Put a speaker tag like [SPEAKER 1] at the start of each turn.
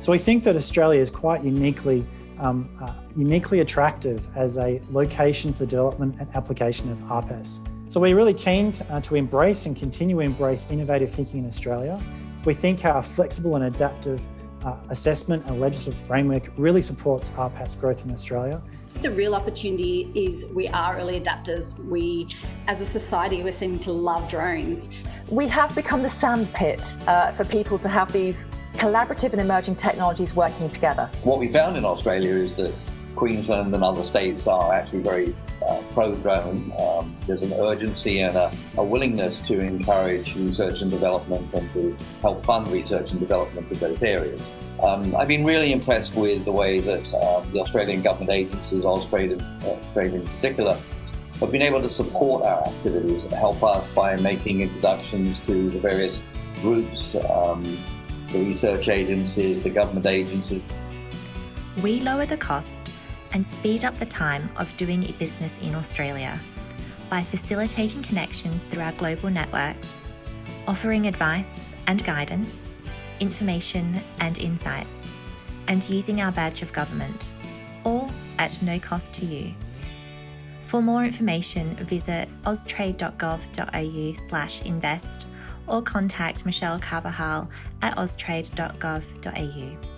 [SPEAKER 1] So we think that Australia is quite uniquely um, uh, uniquely attractive as a location for the development and application of RPAS. So we're really keen to, uh, to embrace and continue to embrace innovative thinking in Australia. We think our flexible and adaptive uh, assessment and legislative framework really supports RPAS growth in Australia.
[SPEAKER 2] The real opportunity is we are early adapters. We, as a society, we're seeming to love drones.
[SPEAKER 3] We have become the sandpit uh, for people to have these collaborative and emerging technologies working together.
[SPEAKER 4] What we found in Australia is that Queensland and other states are actually very uh, pro-drone. Um, there's an urgency and a, a, willingness to encourage research and development and to help fund research and development in those areas. Um, I've been really impressed with the way that uh, the Australian government agencies, Austrade uh, in particular, have been able to support our activities and help us by making introductions to the various groups, um, the research agencies, the government agencies.
[SPEAKER 5] We lower the cost and speed up the time of doing a business in Australia by facilitating connections through our global networks, offering advice and guidance, information and insights, and using our badge of government, all at no cost to you. For more information, visit austrade.gov.au slash invest or contact Michelle Carvajal at austrade.gov.au.